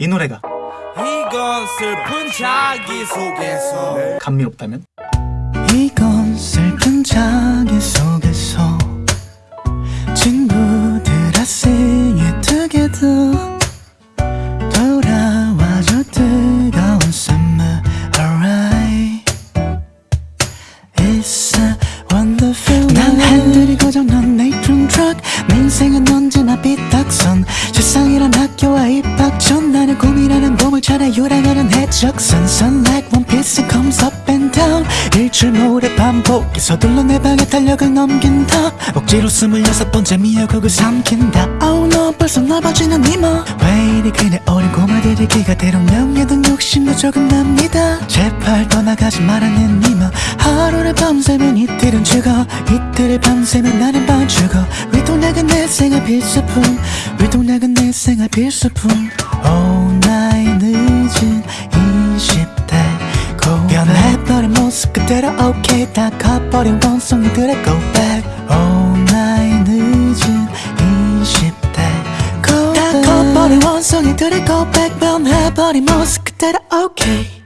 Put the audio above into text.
이 노래가 이건 슬픈 자기소개서. 감미롭다면? 이건 슬픈 자기 속에서 친구들아 sing it together 돌아와줘 뜨거운 summer alright It's a wonderful 난 핸들이 고장난 네이트론 트럭 내 인생은 언제나 삐딱선. 세상이란 학교와 나는 찾아 요랑하는 해적선 Sun like one piece comes up and down 일출 모래 반복 서둘러 내 방에 달력을 넘긴다 억지로 스물여섯 번째 미역국을 삼킨다. Oh no 벌써 넓어지는 이마. 왜 이리 그네 어린 꼬마들이 기가 대롱 명예등 욕심도 조금 납니다. 제발 떠나가지 말라는 이마. 하루를 밤새면 이틀은 죽어. 이틀을 밤새면 나는 반 죽어. 위동락은 내 생활 필수품. 위동락은 내 생활 필수품. Oh night 모습 그대로 okay. 다 커버린 원숭이들의 go back Oh night 늦은 20대. 고다 커버린 원숭이들의 go back 변해버린 모습 그대로 okay